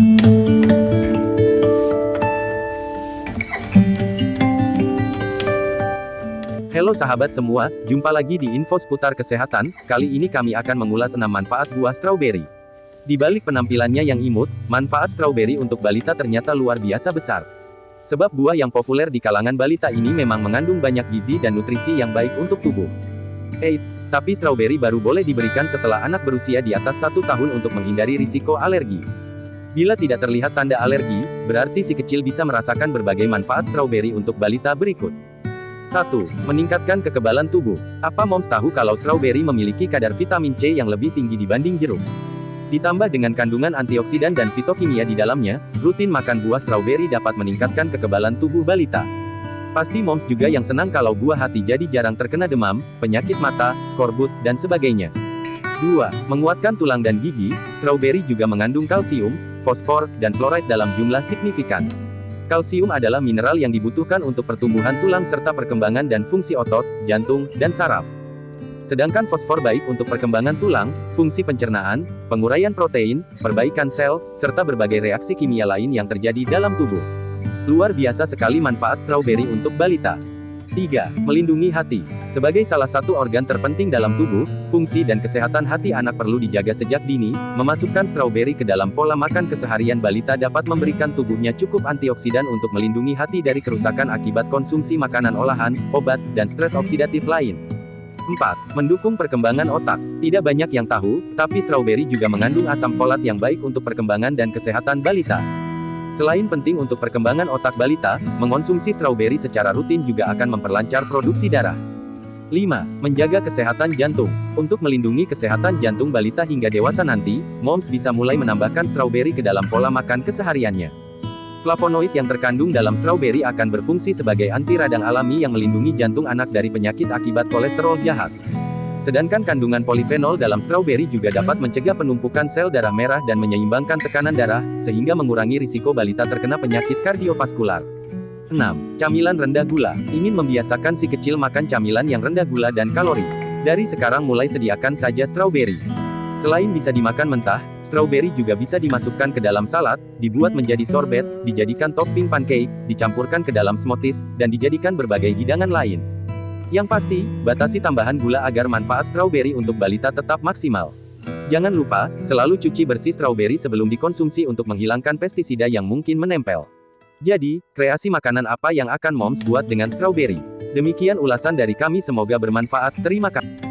Halo sahabat semua, jumpa lagi di info seputar kesehatan, kali ini kami akan mengulas 6 manfaat buah strawberry. Di balik penampilannya yang imut, manfaat strawberry untuk balita ternyata luar biasa besar. Sebab buah yang populer di kalangan balita ini memang mengandung banyak gizi dan nutrisi yang baik untuk tubuh. Eits, tapi strawberry baru boleh diberikan setelah anak berusia di atas satu tahun untuk menghindari risiko alergi. Bila tidak terlihat tanda alergi, berarti si kecil bisa merasakan berbagai manfaat strawberry untuk balita berikut. 1. Meningkatkan kekebalan tubuh. Apa moms tahu kalau strawberry memiliki kadar vitamin C yang lebih tinggi dibanding jeruk? Ditambah dengan kandungan antioksidan dan fitokimia di dalamnya, rutin makan buah strawberry dapat meningkatkan kekebalan tubuh balita. Pasti moms juga yang senang kalau buah hati jadi jarang terkena demam, penyakit mata, skorbut, dan sebagainya. 2. Menguatkan tulang dan gigi, strawberry juga mengandung kalsium, fosfor, dan fluoride dalam jumlah signifikan. Kalsium adalah mineral yang dibutuhkan untuk pertumbuhan tulang serta perkembangan dan fungsi otot, jantung, dan saraf. Sedangkan fosfor baik untuk perkembangan tulang, fungsi pencernaan, penguraian protein, perbaikan sel, serta berbagai reaksi kimia lain yang terjadi dalam tubuh. Luar biasa sekali manfaat strawberry untuk balita. 3. Melindungi hati. Sebagai salah satu organ terpenting dalam tubuh, fungsi dan kesehatan hati anak perlu dijaga sejak dini, memasukkan strawberry ke dalam pola makan keseharian balita dapat memberikan tubuhnya cukup antioksidan untuk melindungi hati dari kerusakan akibat konsumsi makanan olahan, obat, dan stres oksidatif lain. 4. Mendukung perkembangan otak. Tidak banyak yang tahu, tapi strawberry juga mengandung asam folat yang baik untuk perkembangan dan kesehatan balita. Selain penting untuk perkembangan otak balita, mengonsumsi strawberry secara rutin juga akan memperlancar produksi darah. 5. Menjaga kesehatan jantung. Untuk melindungi kesehatan jantung balita hingga dewasa nanti, moms bisa mulai menambahkan strawberry ke dalam pola makan kesehariannya. Flavonoid yang terkandung dalam strawberry akan berfungsi sebagai anti radang alami yang melindungi jantung anak dari penyakit akibat kolesterol jahat. Sedangkan kandungan polifenol dalam strawberry juga dapat mencegah penumpukan sel darah merah dan menyeimbangkan tekanan darah, sehingga mengurangi risiko balita terkena penyakit kardiovaskular. 6. Camilan rendah gula. Ingin membiasakan si kecil makan camilan yang rendah gula dan kalori. Dari sekarang mulai sediakan saja strawberry. Selain bisa dimakan mentah, strawberry juga bisa dimasukkan ke dalam salad, dibuat menjadi sorbet, dijadikan topping pancake, dicampurkan ke dalam smoothies, dan dijadikan berbagai hidangan lain. Yang pasti, batasi tambahan gula agar manfaat strawberry untuk balita tetap maksimal. Jangan lupa, selalu cuci bersih strawberry sebelum dikonsumsi untuk menghilangkan pestisida yang mungkin menempel. Jadi, kreasi makanan apa yang akan moms buat dengan strawberry? Demikian ulasan dari kami semoga bermanfaat, terima kasih.